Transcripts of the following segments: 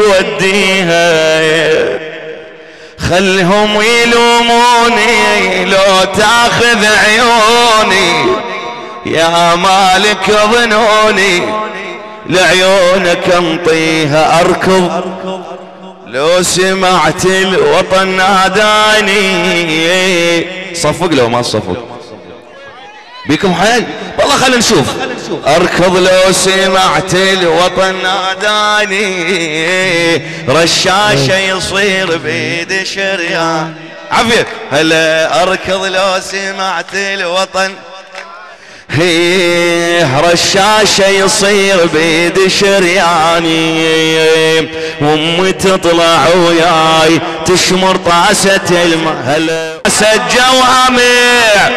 وديها. خلهم يلوموني لو تاخذ عيوني. يا مالك ظنوني لعيونك انطيها. أركض. لو سمعت الوطن ناداني. صفق لو ما صفق. بيكم حيل؟ والله خلينا نشوف. أركض لو سمعت الوطن ناداني رشاشة يصير بيد شريان. عفية هلا أركض لو سمعت الوطن. هي رشاشة يصير بيد شرياني وامي تطلع وياي تشمر طاسة الماء. هلا. جوامع.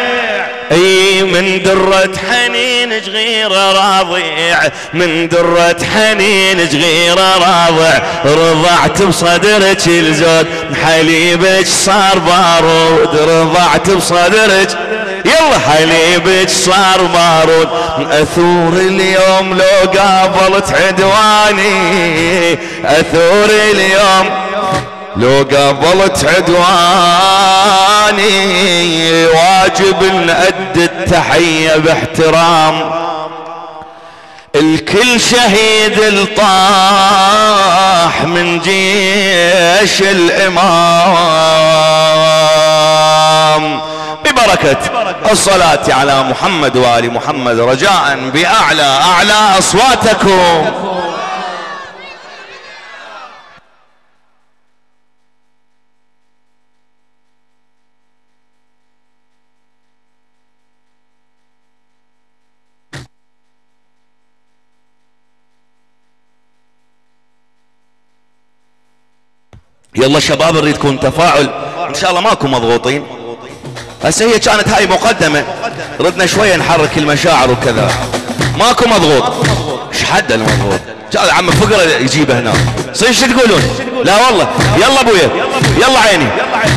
اي من درة حنين صغيرة راضع من درة حنين صغيرة راضع رضعت بصدرك الزود حليبك صار بارود. رضعت بصدرك يلا حليبك صار بارود. أثور اليوم لو قابلت عدواني أثور اليوم لو قابلت عدواني واجب نأدي التحية باحترام. الكل شهيد الطاح من جيش الإمام. ببركة الصلاة على محمد وآل محمد رجاء بأعلى أعلى أصواتكم. يلا شباب نريد يكون تفاعل. إن شاء الله ماكو مضغوطين. هسه هي كانت هاي مقدمة. ردنا شوية نحرك المشاعر وكذا. ماكو مضغوط. إيش حد المضغوط؟ عم فقرة يجيبه هنا. صير شو تقولون؟ لا والله. يلا أبويا. يلا عيني.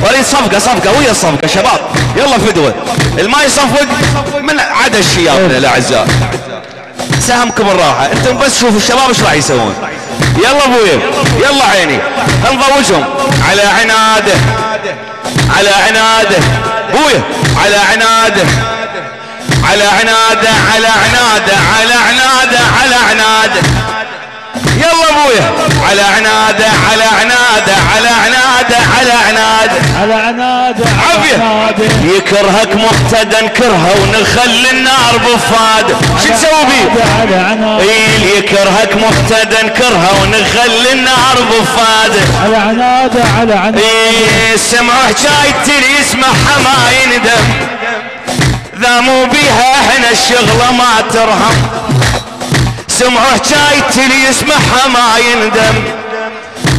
أريد صفقة صفقة. ويا الصفقة شباب. يلا فدوة. الما يصفق من عدا الشياب الأعزاء. سهمكم الراحة. أنتم بس شوفوا الشباب إيش راح يسوون. يلا ابويا يلا عيني. نضوجهم على عناده. على عناده. ابويا على عناده. على عناده على عناده على عناده على عناده. يلا ابويا. على عنادة على عنادة على عنادة على عنادة. على عنادة عافية. يكرهك مقتدى نكرهه ونخلي النار بفاده شو تسوي بيه؟ على عنادة. اي يكرهك مقتدى نكرهه ونخلي النار بفاده على عنادة على عنادة. اي سمعوا حكاية اللي يسمعها ما يندم ذا مو بيها إحنا الشغلة ما ترهم. سمعوا حكاية اللي يسمعها ما يندم.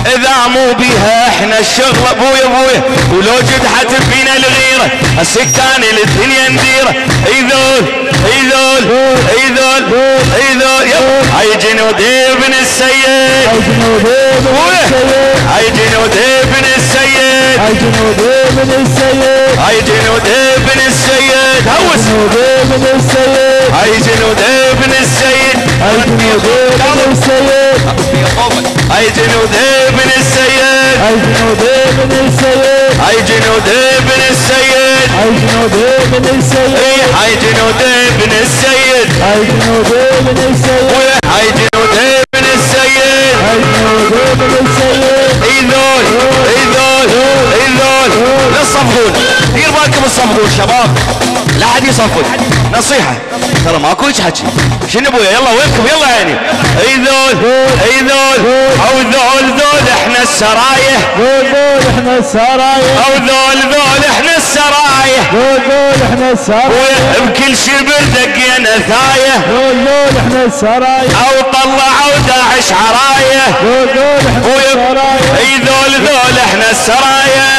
إذا مو بيها إحنا الشغل ابويا ابويا ولو جدحت فينا الغيرة السكان الدنيا نديرة أي ذول أي ذول أي ذول أي ذول هاي جنود ابن السيد. هاي جنود ابن السيد. هاي جنود ابن السيد. هاي جنود ابن السيد. هاي جنود ابن السيد. هوس. جنود ابن السيد. هاي جنود السيد؟ هاي جنود ابن السيد؟ السيد؟ هاي جنود ابن السيد؟ السيد؟ هاي جنود ابن السيد؟ ذول لا تصفقون دير بالكم تصفقون شباب. لا حد يصفق. نصيحة. ترى ماكو هيك حكي. شنو أبويا؟ يلا وينكم؟ يلا عيني أي ذول؟ أي ذول؟ أو ذول ذول إحنا السرايح. دول دول إحنا السرايا أو ذول ذول إحنا السرايح. دول دول إحنا السرايا بكل شبر دقينا ثايه دول دول إحنا السرايا أو طلعوا داعش عراية. أي ذول ذول إحنا السرايا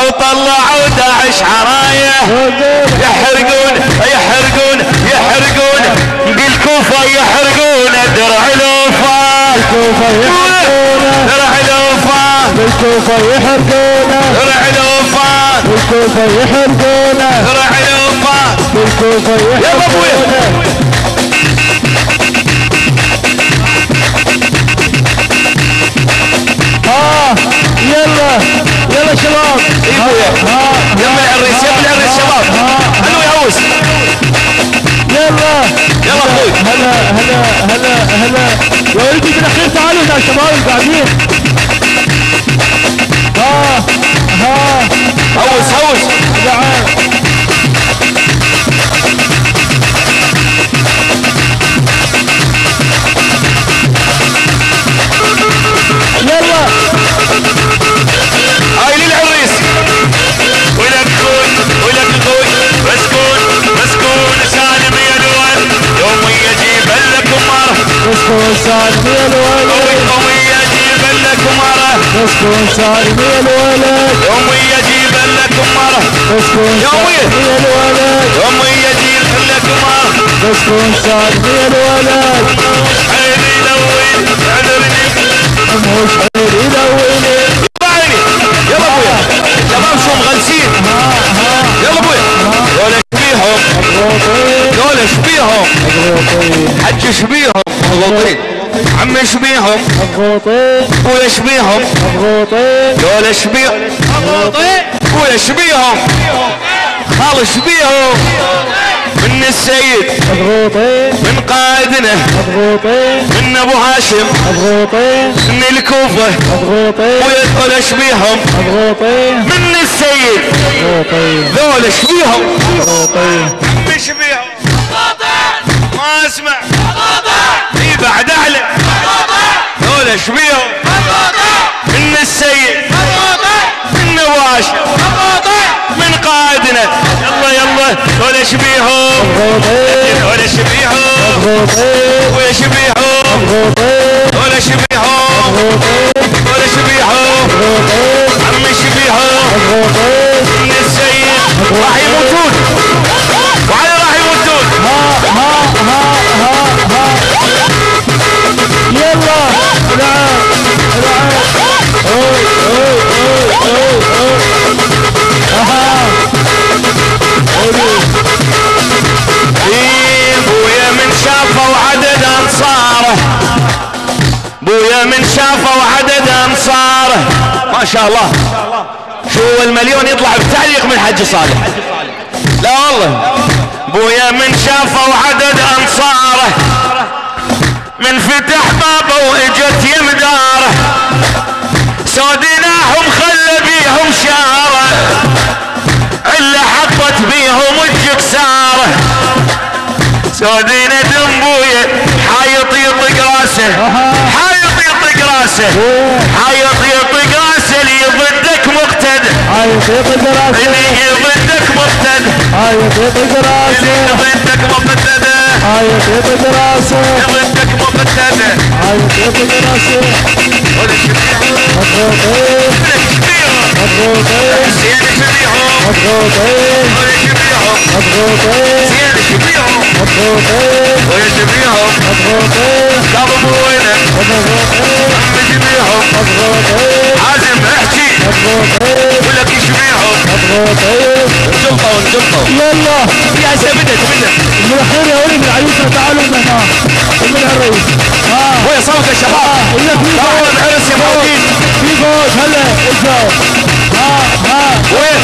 أو طلعوا داعش عراية. يحرقون يحرقون يحرقون. بالكوفة يحرقون درع الوفا بالكوفة يحرقونا درع الوفا بالكوفة يحرقونا درع الوفا بالكوفة يحرقونا درع الوفا بالكوفة يلا ابويا يلا يلا يلا شباب إيوه. يلا يا الريس يلا يا الريس شباب. حلو يهوس يلا. يلا أخوي هلا هلا هلا هلا. يا ولدي بالاخير تعالوا يا شباب قاعدين ها ها. هوس هوس مسكون سالمي الولد قوي يجيب لك مره مسكون سالمي الولد يوم يجيب لك مره مسكون سالمي الولد عيني لوين عذرني مضغوطين ابويا شبيهم مضغوطين دول شبيهم ابويا شبيهم خال شبيهم من السيد. مضغوطين من قائدنا. مضغوطين من أبو هاشم. مضغوطين من الكوفة. مضغوطين ابويا دول شبيهم مضغوطين من السيد. مضغوطين ذول شبيهم مضغوطين مش بيهم ما أسمع. في بعد اعلى دول إيش بيهم من السيد. من نواش. من قائدنا يلا يلا. دول إيش بيهم مضغوطين دول إيش بيهم مضغوطين وايش بيهم مضغوطين دول إيش بيهم مضغوطين دول إيش بيهم مضغوطين عم إيش بيهم مضغوطين من السيد. راح يموتون شاء الله. شو المليون يطلع بتعليق من حج صالح. لا والله. بويا من شافوا عدد أنصاره. من فتح بابه وإجت يمداره. سودناهم خلى بيهم شاره إلا حطت بيهم الجكساره سودينا دمبويا حايط يطق راسه. حايط يطق راسه. حايط يطق راسه اللي ضدك هاي يطيق راسه اللي ضدك مقتد هاي يطيق اللي راسه ضدك مقتد هاي يطيق راسه ضدك مقتد هاي يطيق راسه مضغوطين مضغوطين زين شبيهم مضغوطين مضغوطين زين شبيهم مضغوطين ولا شبيهم مضغوطين قبل بوينه مضغوطين عم شبيهم مضغوطين عازم احكي مضغوطين انجلطوا انجلطوا يلا يا هسه بدت بدت يا ولد العريس تعالوا هنا من العريس ها ويا صوت يا شباب فوز العرس يا موجودين في فوز هلا اجوا ها ها وين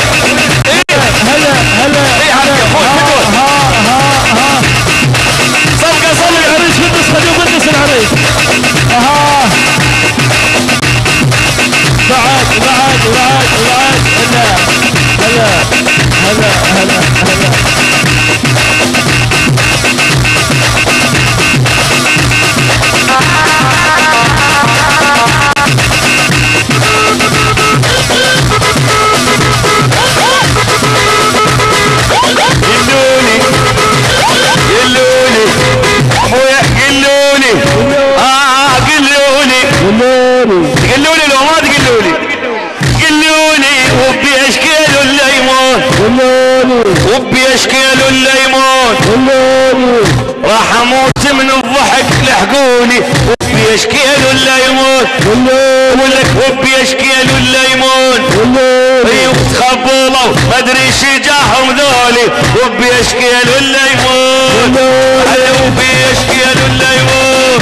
إيه هلا هلا إيه حركة، فوز، الضحك لحقوني وبي اشكال الليمون قولوا ولك وبي اشكال الليمون قولوا أيوه تخبلوا ما أدري جاهم ذولي. وبي اشكال الليمون هلا وبي اشكال الليمون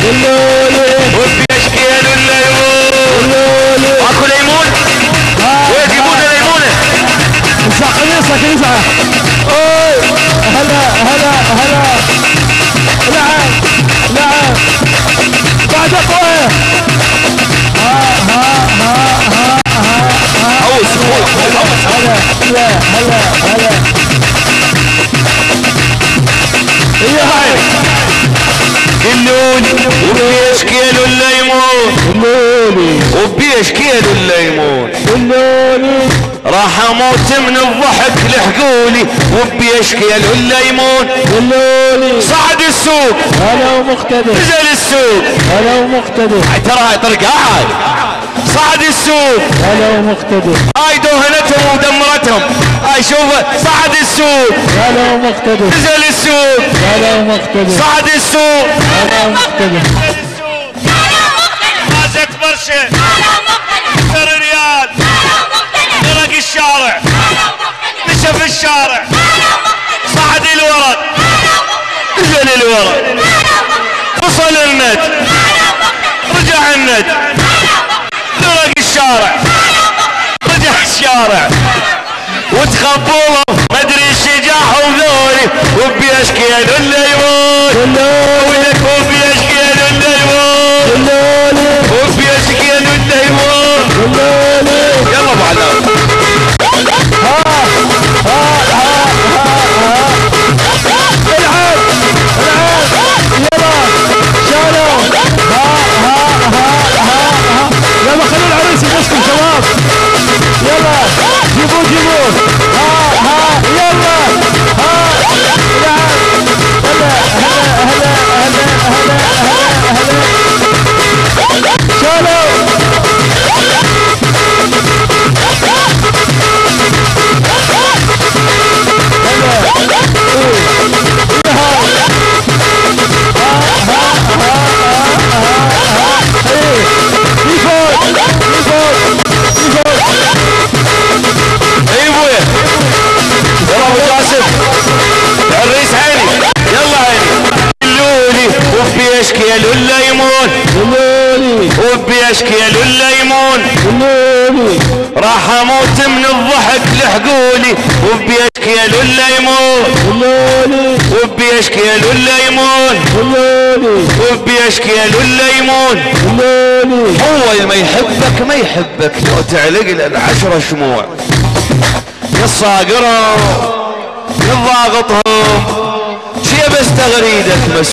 وبي اشكال الليمون اكو ليمون. وين يجيبون ليمونه اسمع اوي هلا هلا هلا. هلا هلا هلا هلا هي هاي قلوني وبيش كيلو الليمون؟ اللولي وبيش كيلو الليمون؟ اللولي راح أموت من الضحك لحقولي وبيش كيلو الليمون؟ اللولي صعد السوق. هلا ومقتدر. نزل السوق. هلا ومقتدر. ترى هاي طرق هاي صعد السوق. هلا ومقتدر هاي دهنتهم ودمرتهم. هاي شوف صعد السوق. هلا ومقتدر نزل السوق. هلا ومقتدر صعد السوق. هلا ومقتدر مازت برشة سر ريال. طرق الشارع. مشى في الشارع. صعد الورد. نزل الورد. وصل الند رجع الند طرق الشارع. رجع الشارع. وتخبوله ما أدري الشجاع وذولي. وبيشكيل الليمون اللولي ولك وبيشكيل اللولي راح أموت من الضحك لحقولي وبيشكيل الليمون اللولي وبيشكيل الليمون اللولي وبيشكيل الليمون اللولي هو اللي ما يحبك ما يحبك. لو تعلق له العشرة شموع. يصاقرهم يضاغطهم شي بس تغريدك